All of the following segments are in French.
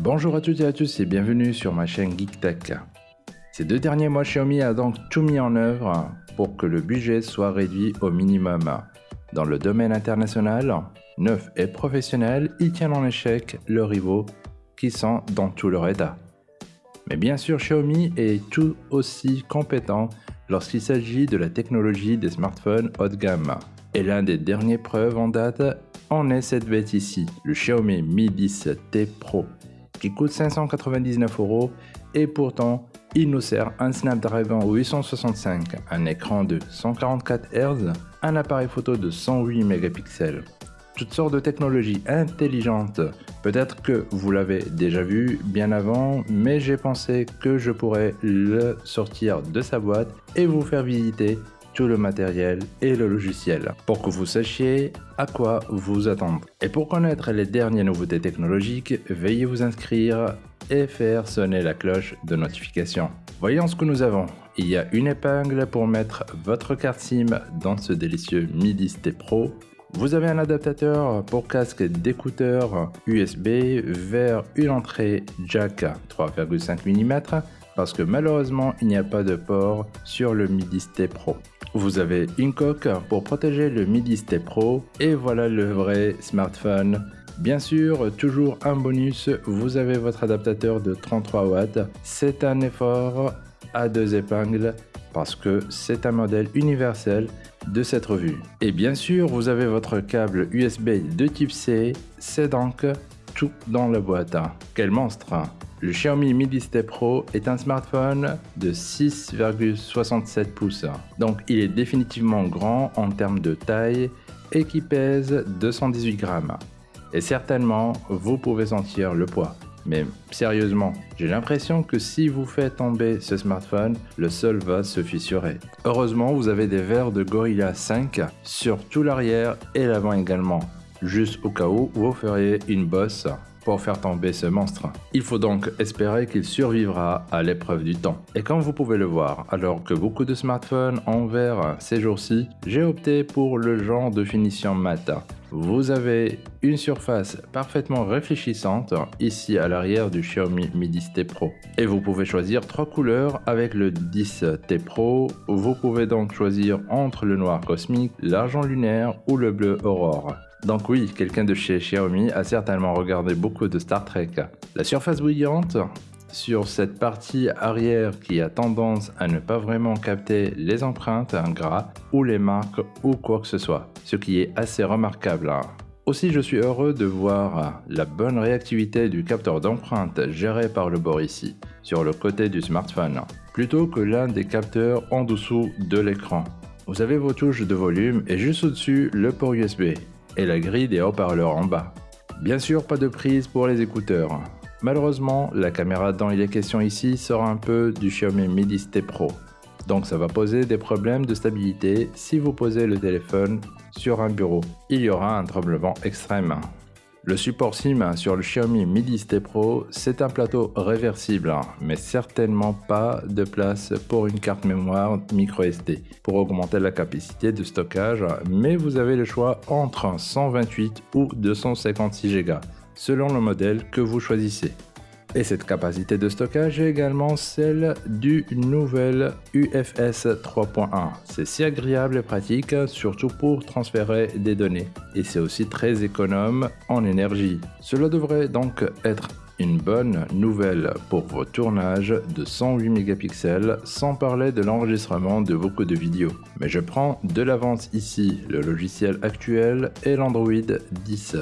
Bonjour à toutes et à tous et bienvenue sur ma chaîne GeekTech. Ces deux derniers mois, Xiaomi a donc tout mis en œuvre pour que le budget soit réduit au minimum. Dans le domaine international, neuf et professionnel, ils tiennent en échec leurs rivaux qui sont dans tout leur état. Mais bien sûr, Xiaomi est tout aussi compétent lorsqu'il s'agit de la technologie des smartphones haut de gamme. Et l'un des derniers preuves en date en est cette bête ici, le Xiaomi Mi 10T Pro, qui coûte 599 euros et pourtant il nous sert un Snapdragon 865, un écran de 144 Hz, un appareil photo de 108 mégapixels. Toutes sortes de technologies intelligentes. Peut-être que vous l'avez déjà vu bien avant, mais j'ai pensé que je pourrais le sortir de sa boîte et vous faire visiter tout le matériel et le logiciel pour que vous sachiez à quoi vous attendre. Et pour connaître les dernières nouveautés technologiques, veuillez vous inscrire et faire sonner la cloche de notification. Voyons ce que nous avons. Il y a une épingle pour mettre votre carte SIM dans ce délicieux Mi 10T Pro. Vous avez un adaptateur pour casque d'écouteurs USB vers une entrée jack 3,5 mm parce que malheureusement il n'y a pas de port sur le Mi 10T Pro. Vous avez une coque pour protéger le Mi 10T Pro et voilà le vrai smartphone Bien sûr, toujours un bonus, vous avez votre adaptateur de 33 watts. C'est un effort à deux épingles parce que c'est un modèle universel de cette revue. Et bien sûr, vous avez votre câble USB de type C, c'est donc tout dans la boîte. Quel monstre Le Xiaomi Mi 10T Pro est un smartphone de 6,67 pouces. Donc il est définitivement grand en termes de taille et qui pèse 218 grammes. Et certainement, vous pouvez sentir le poids. Mais sérieusement, j'ai l'impression que si vous faites tomber ce smartphone, le sol va se fissurer. Heureusement, vous avez des verres de Gorilla 5 sur tout l'arrière et l'avant également, juste au cas où vous feriez une bosse faire tomber ce monstre. Il faut donc espérer qu'il survivra à l'épreuve du temps. Et comme vous pouvez le voir, alors que beaucoup de smartphones en verre ces jours-ci, j'ai opté pour le genre de finition mat. Vous avez une surface parfaitement réfléchissante ici à l'arrière du Xiaomi Mi 10T Pro. Et vous pouvez choisir trois couleurs avec le 10T Pro. Vous pouvez donc choisir entre le noir cosmique, l'argent lunaire ou le bleu aurore. Donc oui, quelqu'un de chez Xiaomi a certainement regardé beaucoup de Star Trek. La surface brillante sur cette partie arrière qui a tendance à ne pas vraiment capter les empreintes gras ou les marques ou quoi que ce soit, ce qui est assez remarquable. Aussi, je suis heureux de voir la bonne réactivité du capteur d'empreinte géré par le bord ici, sur le côté du smartphone, plutôt que l'un des capteurs en dessous de l'écran. Vous avez vos touches de volume et juste au-dessus le port USB et la grille des haut-parleurs en bas. Bien sûr, pas de prise pour les écouteurs. Malheureusement, la caméra dont il est question ici sort un peu du Xiaomi Mi 10T Pro. Donc ça va poser des problèmes de stabilité si vous posez le téléphone sur un bureau. Il y aura un tremblement extrême. Le support SIM sur le Xiaomi Mi 10T Pro, c'est un plateau réversible, mais certainement pas de place pour une carte mémoire micro SD pour augmenter la capacité de stockage, mais vous avez le choix entre 128 ou 256 Go selon le modèle que vous choisissez. Et cette capacité de stockage est également celle du nouvel UFS 3.1. C'est si agréable et pratique, surtout pour transférer des données. Et c'est aussi très économe en énergie. Cela devrait donc être une bonne nouvelle pour vos tournages de 108 mégapixels, sans parler de l'enregistrement de beaucoup de vidéos. Mais je prends de l'avance ici le logiciel actuel et l'Android 10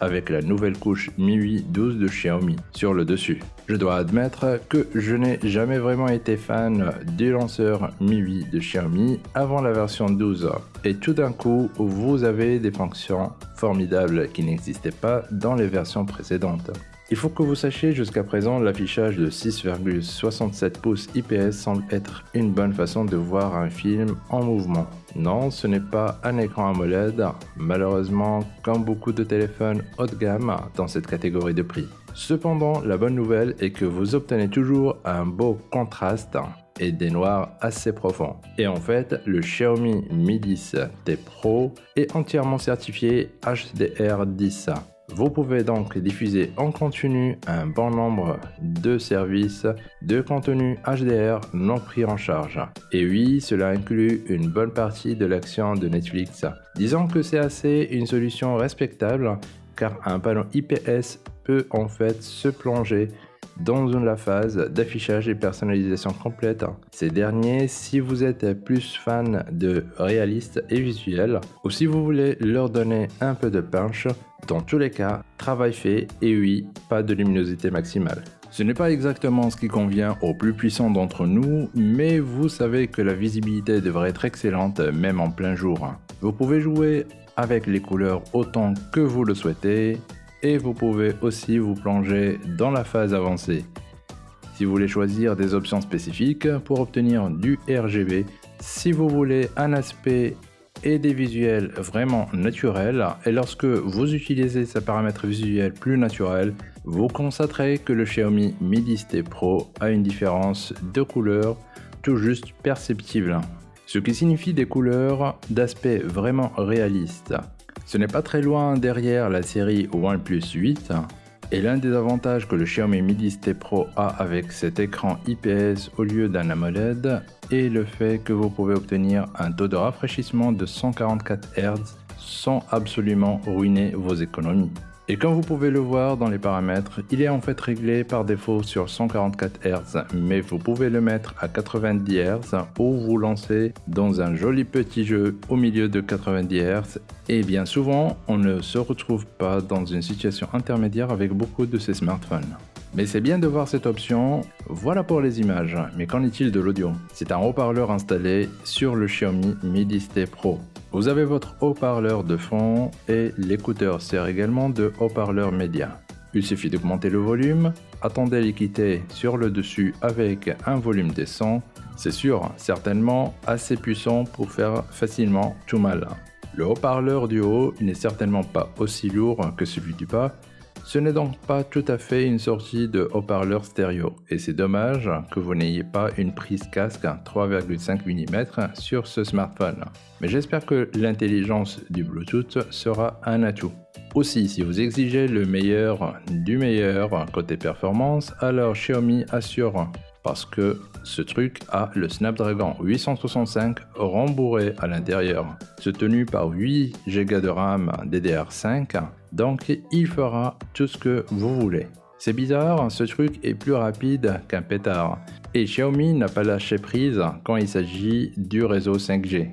avec la nouvelle couche MIUI 12 de Xiaomi sur le dessus. Je dois admettre que je n'ai jamais vraiment été fan du lanceur MIUI de Xiaomi avant la version 12 et tout d'un coup vous avez des fonctions formidables qui n'existaient pas dans les versions précédentes. Il faut que vous sachiez jusqu'à présent l'affichage de 6,67 pouces IPS semble être une bonne façon de voir un film en mouvement. Non, ce n'est pas un écran AMOLED, malheureusement comme beaucoup de téléphones haut de gamme dans cette catégorie de prix. Cependant, la bonne nouvelle est que vous obtenez toujours un beau contraste et des noirs assez profonds. Et en fait, le Xiaomi Mi 10 T Pro est entièrement certifié HDR10 Vous pouvez donc diffuser en continu un bon nombre de services de contenu HDR non pris en charge. Et oui, cela inclut une bonne partie de l'action de Netflix. Disons que c'est assez une solution respectable car un panneau IPS peut en fait se plonger dans la phase d'affichage et personnalisation complète. Ces derniers, si vous êtes plus fan de réaliste et visuel, ou si vous voulez leur donner un peu de punch, dans tous les cas, travail fait et oui, pas de luminosité maximale. Ce n'est pas exactement ce qui convient aux plus puissants d'entre nous, mais vous savez que la visibilité devrait être excellente même en plein jour. Vous pouvez jouer avec les couleurs autant que vous le souhaitez, et vous pouvez aussi vous plonger dans la phase avancée. Si vous voulez choisir des options spécifiques pour obtenir du RGB, si vous voulez un aspect et des visuels vraiment naturels, et lorsque vous utilisez ces paramètres visuels plus naturels, vous constaterez que le Xiaomi Mi 10T Pro a une différence de couleur tout juste perceptible, ce qui signifie des couleurs d'aspect vraiment réaliste. Ce n'est pas très loin derrière la série OnePlus 8 et l'un des avantages que le Xiaomi Mi 10T Pro a avec cet écran IPS au lieu d'un AMOLED est le fait que vous pouvez obtenir un taux de rafraîchissement de 144 Hz sans absolument ruiner vos économies. Et comme vous pouvez le voir dans les paramètres, il est en fait réglé par défaut sur 144 Hz, mais vous pouvez le mettre à 90 Hz ou vous lancer dans un joli petit jeu au milieu de 90 Hz. Et bien souvent, on ne se retrouve pas dans une situation intermédiaire avec beaucoup de ces smartphones. Mais c'est bien de voir cette option. Voilà pour les images, mais qu'en est-il de l'audio? C'est un haut-parleur installé sur le Xiaomi Mi 10T Pro. Vous avez votre haut-parleur de fond et l'écouteur sert également de haut-parleur média. Il suffit d'augmenter le volume, attendez l'équité sur le dessus avec un volume décent. C'est sûr, certainement assez puissant pour faire facilement tout mal. Le haut-parleur du haut n'est certainement pas aussi lourd que celui du bas, ce n'est donc pas tout à fait une sortie de haut-parleur stéréo, et c'est dommage que vous n'ayez pas une prise casque 3,5 mm sur ce smartphone. Mais j'espère que l'intelligence du Bluetooth sera un atout. Aussi, si vous exigez le meilleur du meilleur côté performance, alors Xiaomi assure parce que ce truc a le Snapdragon 865 rembourré à l'intérieur, soutenu par 8 Go de RAM DDR5, donc il fera tout ce que vous voulez. C'est bizarre, ce truc est plus rapide qu'un pétard, et Xiaomi n'a pas lâché prise quand il s'agit du réseau 5G.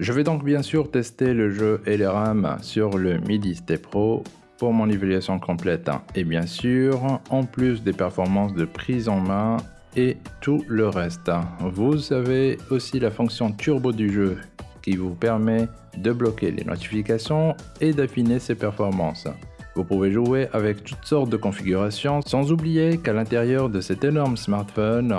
Je vais donc bien sûr tester le jeu et les RAM sur le Mi 10T Pro pour mon évaluation complète. Et bien sûr, en plus des performances de prise en main, et tout le reste. Vous avez aussi la fonction turbo du jeu qui vous permet de bloquer les notifications et d'affiner ses performances. Vous pouvez jouer avec toutes sortes de configurations sans oublier qu'à l'intérieur de cet énorme smartphone,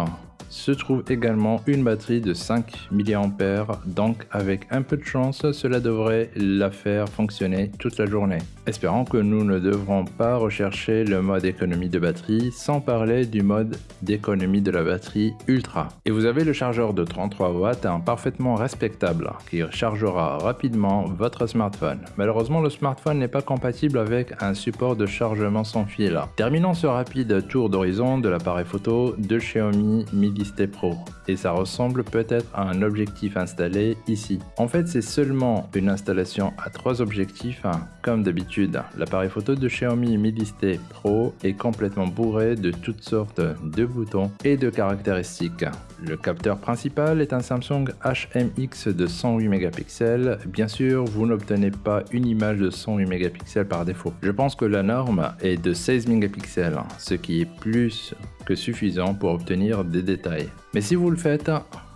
se trouve également une batterie de 5 mAh, donc avec un peu de chance, cela devrait la faire fonctionner toute la journée. Espérons que nous ne devrons pas rechercher le mode économie de batterie sans parler du mode d'économie de la batterie ultra. Et vous avez le chargeur de 33 watts parfaitement respectable qui chargera rapidement votre smartphone. Malheureusement le smartphone n'est pas compatible avec un support de chargement sans fil. Terminons ce rapide tour d'horizon de l'appareil photo de Xiaomi Mi Pro et ça ressemble peut-être à un objectif installé ici. En fait c'est seulement une installation à trois objectifs hein. comme d'habitude. L'appareil photo de Xiaomi Mi 10T Pro est complètement bourré de toutes sortes de boutons et de caractéristiques. Le capteur principal est un Samsung HMX de 108 mégapixels. Bien sûr, vous n'obtenez pas une image de 108 mégapixels par défaut. Je pense que la norme est de 16 mégapixels, ce qui est plus que suffisant pour obtenir des détails. Mais si vous le faites,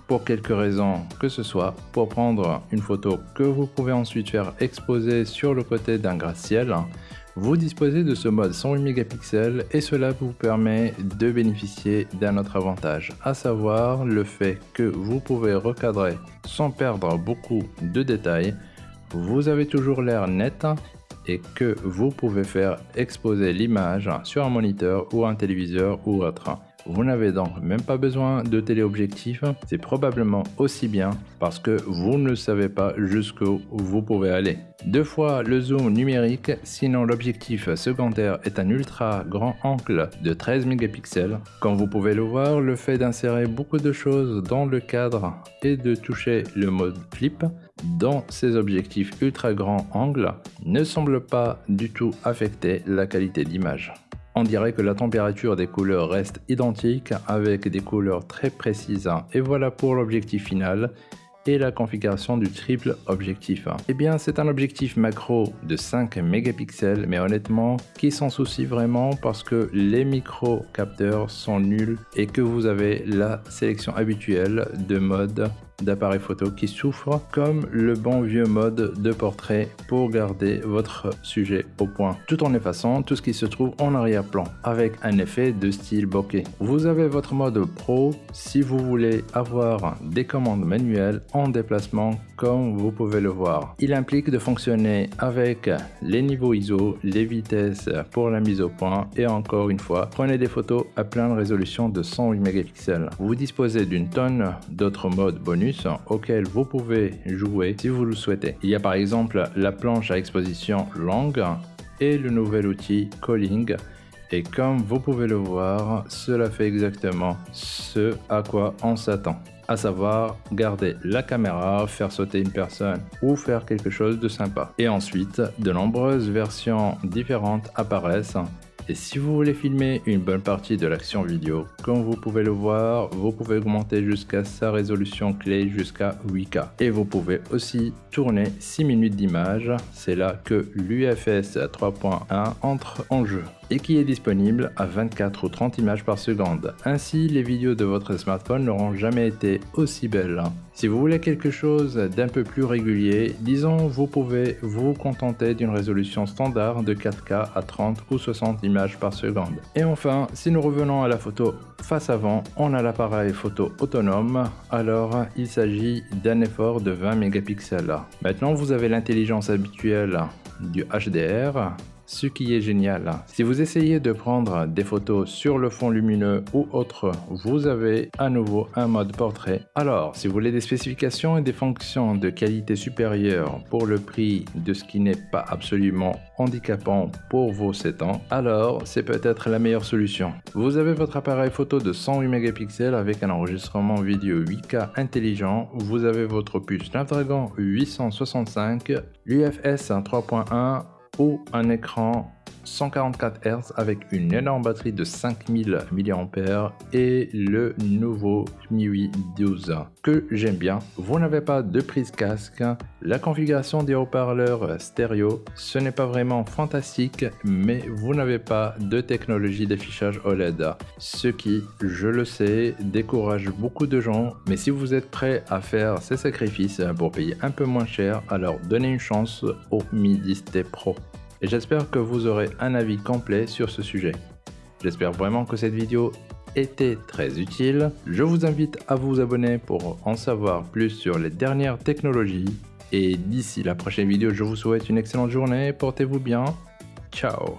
pour quelque raison que ce soit, pour prendre une photo que vous pouvez ensuite faire exposer sur le côté d'un gratte-ciel, vous disposez de ce mode 108 mégapixels et cela vous permet de bénéficier d'un autre avantage, à savoir le fait que vous pouvez recadrer sans perdre beaucoup de détails, vous avez toujours l'air net et que vous pouvez faire exposer l'image sur un moniteur ou un téléviseur ou autre. Vous n'avez donc même pas besoin de téléobjectif. C'est probablement aussi bien parce que vous ne savez pas jusqu'où vous pouvez aller. Deux fois le zoom numérique, sinon l'objectif secondaire est un ultra grand angle de 13 mégapixels. Comme vous pouvez le voir, le fait d'insérer beaucoup de choses dans le cadre et de toucher le mode flip dans ces objectifs ultra grand angle ne semble pas du tout affecter la qualité d'image. On dirait que la température des couleurs reste identique avec des couleurs très précises. Et voilà pour l'objectif final et la configuration du triple objectif. Eh bien, c'est un objectif macro de 5 mégapixels, mais honnêtement, qui s'en soucie vraiment parce que les micro capteurs sont nuls et que vous avez la sélection habituelle de mode d'appareil photo qui souffre comme le bon vieux mode de portrait pour garder votre sujet au point tout en effaçant tout ce qui se trouve en arrière-plan avec un effet de style bokeh. Vous avez votre mode pro si vous voulez avoir des commandes manuelles en déplacement comme vous pouvez le voir. Il implique de fonctionner avec les niveaux ISO, les vitesses pour la mise au point et encore une fois, prenez des photos à pleine résolution de 108 mégapixels. Vous disposez d'une tonne d'autres modes bonus auxquels vous pouvez jouer si vous le souhaitez. Il y a par exemple la planche à exposition longue et le nouvel outil Calling et comme vous pouvez le voir, cela fait exactement ce à quoi on s'attend à savoir garder la caméra, faire sauter une personne ou faire quelque chose de sympa. Et ensuite, de nombreuses versions différentes apparaissent et si vous voulez filmer une bonne partie de l'action vidéo, comme vous pouvez le voir, vous pouvez augmenter jusqu'à sa résolution clé jusqu'à 8K. Et vous pouvez aussi tourner 6 minutes d'image, c'est là que l'UFS 3.1 entre en jeu et qui est disponible à 24 ou 30 images par seconde. Ainsi, les vidéos de votre smartphone n'auront jamais été aussi belles. Si vous voulez quelque chose d'un peu plus régulier, disons vous pouvez vous contenter d'une résolution standard de 4K à 30 ou 60 images par seconde. Et enfin, si nous revenons à la photo face avant, on a l'appareil photo autonome, alors il s'agit d'un effort de 20 mégapixels. Maintenant vous avez l'intelligence habituelle du HDR, ce qui est génial. Si vous essayez de prendre des photos sur le fond lumineux ou autre, vous avez à nouveau un mode portrait. Alors, si vous voulez des spécifications et des fonctions de qualité supérieure pour le prix de ce qui n'est pas absolument handicapant pour vos 7 ans, alors c'est peut-être la meilleure solution. Vous avez votre appareil photo de 108 mégapixels avec un enregistrement vidéo 8K intelligent, vous avez votre puce Snapdragon 865, l'UFS 3.1 ou un écran 144 Hz avec une énorme batterie de 5000 mAh et le nouveau MIUI 12 que j'aime bien. Vous n'avez pas de prise casque, la configuration des haut-parleurs stéréo, ce n'est pas vraiment fantastique mais vous n'avez pas de technologie d'affichage OLED, ce qui, je le sais, décourage beaucoup de gens mais si vous êtes prêt à faire ces sacrifices pour payer un peu moins cher, alors donnez une chance au Mi 10T Pro et j'espère que vous aurez un avis complet sur ce sujet. J'espère vraiment que cette vidéo était très utile. Je vous invite à vous abonner pour en savoir plus sur les dernières technologies. Et d'ici la prochaine vidéo, je vous souhaite une excellente journée. Portez-vous bien. Ciao